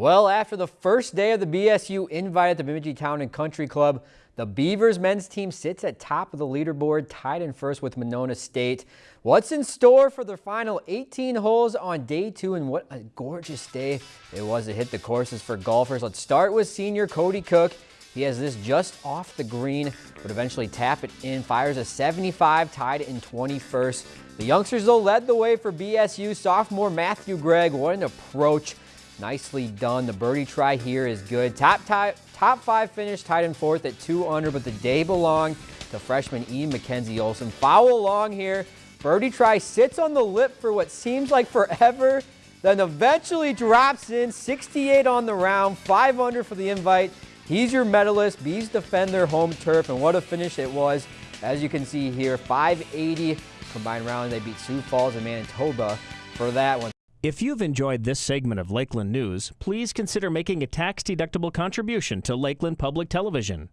Well, after the first day of the BSU invite at the Bemidji Town and Country Club, the Beavers men's team sits at top of the leaderboard, tied in first with Monona State. What's in store for the final 18 holes on day two, and what a gorgeous day it was to hit the courses for golfers. Let's start with senior Cody Cook. He has this just off the green, but eventually tap it in, fires a 75, tied in 21st. The youngsters, though, led the way for BSU. Sophomore Matthew Gregg, what an approach. Nicely done. The birdie try here is good. Top, top, top five finish tied in fourth at two under, but the day belonged to freshman Ian Mackenzie Olson. Foul along here. Birdie try sits on the lip for what seems like forever, then eventually drops in 68 on the round, five under for the invite. He's your medalist. Bees defend their home turf, and what a finish it was. As you can see here, 580 combined round. They beat Sioux Falls and Manitoba for that one. If you've enjoyed this segment of Lakeland News, please consider making a tax-deductible contribution to Lakeland Public Television.